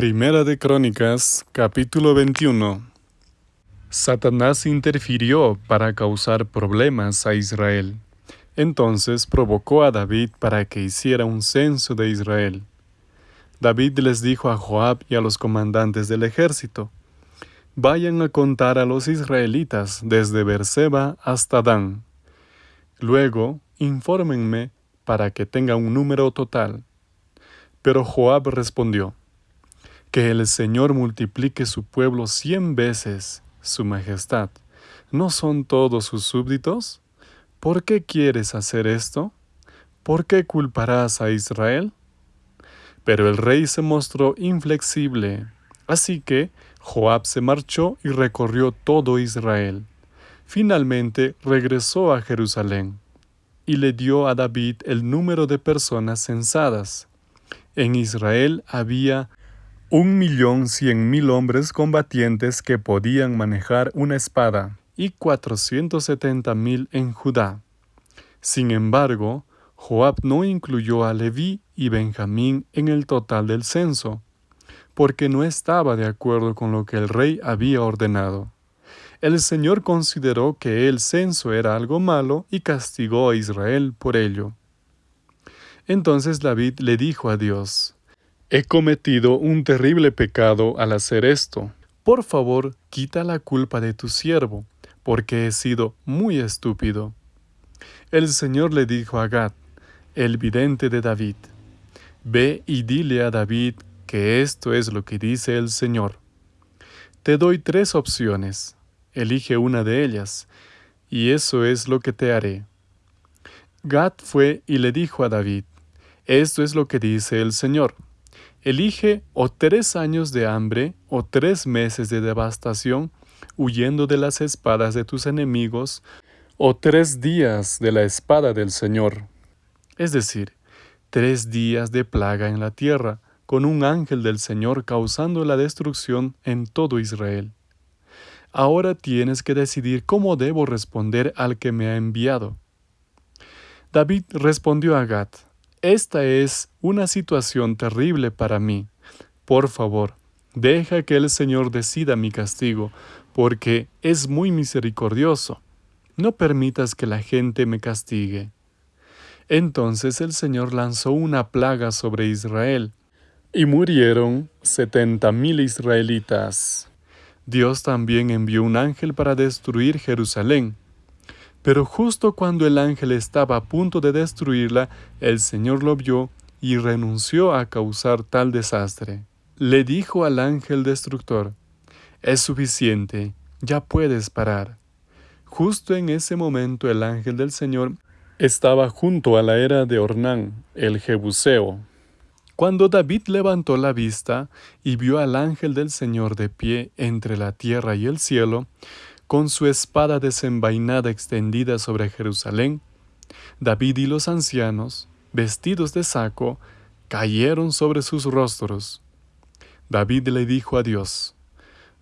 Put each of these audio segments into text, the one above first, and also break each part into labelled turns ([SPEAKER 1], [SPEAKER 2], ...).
[SPEAKER 1] Primera de Crónicas, capítulo 21. Satanás interfirió para causar problemas a Israel. Entonces provocó a David para que hiciera un censo de Israel. David les dijo a Joab y a los comandantes del ejército, Vayan a contar a los israelitas desde Berseba hasta Dan. Luego, infórmenme para que tenga un número total. Pero Joab respondió, que el Señor multiplique su pueblo cien veces, su majestad. ¿No son todos sus súbditos? ¿Por qué quieres hacer esto? ¿Por qué culparás a Israel? Pero el rey se mostró inflexible, así que Joab se marchó y recorrió todo Israel. Finalmente regresó a Jerusalén y le dio a David el número de personas censadas. En Israel había un millón cien mil hombres combatientes que podían manejar una espada y cuatrocientos setenta mil en Judá. Sin embargo, Joab no incluyó a Leví y Benjamín en el total del censo, porque no estaba de acuerdo con lo que el rey había ordenado. El Señor consideró que el censo era algo malo y castigó a Israel por ello. Entonces David le dijo a Dios, He cometido un terrible pecado al hacer esto. Por favor, quita la culpa de tu siervo, porque he sido muy estúpido. El Señor le dijo a Gad, el vidente de David, Ve y dile a David que esto es lo que dice el Señor. Te doy tres opciones, elige una de ellas, y eso es lo que te haré. Gad fue y le dijo a David, Esto es lo que dice el Señor. Elige o tres años de hambre o tres meses de devastación, huyendo de las espadas de tus enemigos, o tres días de la espada del Señor. Es decir, tres días de plaga en la tierra, con un ángel del Señor causando la destrucción en todo Israel. Ahora tienes que decidir cómo debo responder al que me ha enviado. David respondió a Gad, esta es una situación terrible para mí. Por favor, deja que el Señor decida mi castigo, porque es muy misericordioso. No permitas que la gente me castigue. Entonces el Señor lanzó una plaga sobre Israel, y murieron setenta mil israelitas. Dios también envió un ángel para destruir Jerusalén, pero justo cuando el ángel estaba a punto de destruirla, el Señor lo vio y renunció a causar tal desastre. Le dijo al ángel destructor, Es suficiente, ya puedes parar. Justo en ese momento el ángel del Señor estaba junto a la era de Ornán, el Jebuseo. Cuando David levantó la vista y vio al ángel del Señor de pie entre la tierra y el cielo, con su espada desenvainada extendida sobre Jerusalén, David y los ancianos, vestidos de saco, cayeron sobre sus rostros. David le dijo a Dios,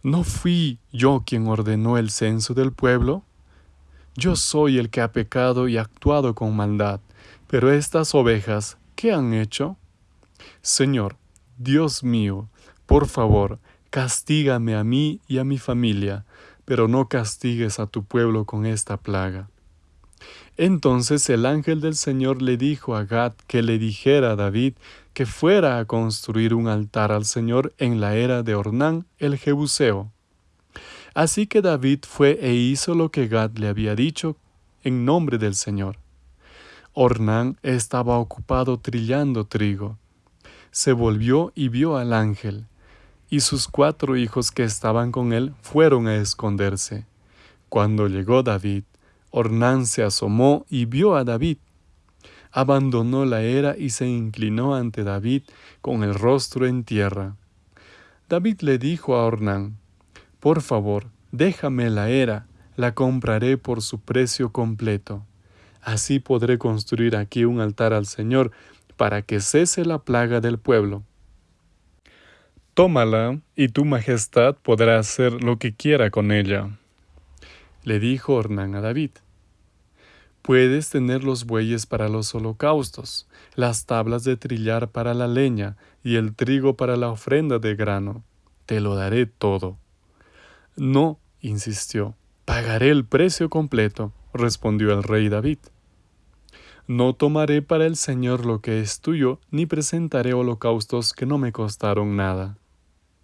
[SPEAKER 1] ¿No fui yo quien ordenó el censo del pueblo? Yo soy el que ha pecado y actuado con maldad, pero estas ovejas, ¿qué han hecho? Señor, Dios mío, por favor, castígame a mí y a mi familia, pero no castigues a tu pueblo con esta plaga. Entonces el ángel del Señor le dijo a Gad que le dijera a David que fuera a construir un altar al Señor en la era de Ornán el Jebuseo. Así que David fue e hizo lo que Gad le había dicho en nombre del Señor. Ornán estaba ocupado trillando trigo. Se volvió y vio al ángel, y sus cuatro hijos que estaban con él fueron a esconderse. Cuando llegó David, Ornán se asomó y vio a David. Abandonó la era y se inclinó ante David con el rostro en tierra. David le dijo a Ornán, Por favor, déjame la era, la compraré por su precio completo. Así podré construir aquí un altar al Señor para que cese la plaga del pueblo. Tómala, y tu majestad podrá hacer lo que quiera con ella. Le dijo Ornán a David. Puedes tener los bueyes para los holocaustos, las tablas de trillar para la leña y el trigo para la ofrenda de grano. Te lo daré todo. No, insistió, pagaré el precio completo, respondió el rey David. No tomaré para el Señor lo que es tuyo, ni presentaré holocaustos que no me costaron nada.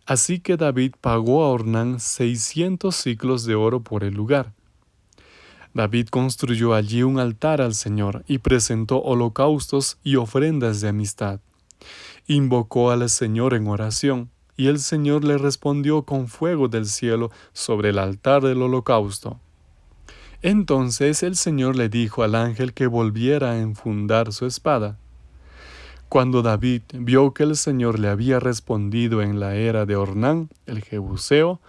[SPEAKER 1] Así que David pagó a Ornán seiscientos ciclos de oro por el lugar. David construyó allí un altar al Señor y presentó holocaustos y ofrendas de amistad. Invocó al Señor en oración, y el Señor le respondió con fuego del cielo sobre el altar del holocausto. Entonces el Señor le dijo al ángel que volviera a enfundar su espada. Cuando David vio que el Señor le había respondido en la era de Ornán, el Jebuseo,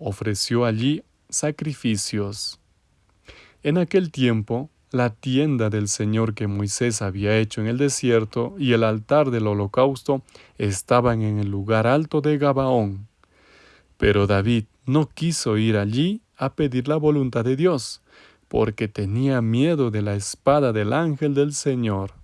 [SPEAKER 1] ofreció allí sacrificios. En aquel tiempo, la tienda del Señor que Moisés había hecho en el desierto y el altar del holocausto estaban en el lugar alto de Gabaón. Pero David no quiso ir allí a pedir la voluntad de Dios, porque tenía miedo de la espada del ángel del Señor.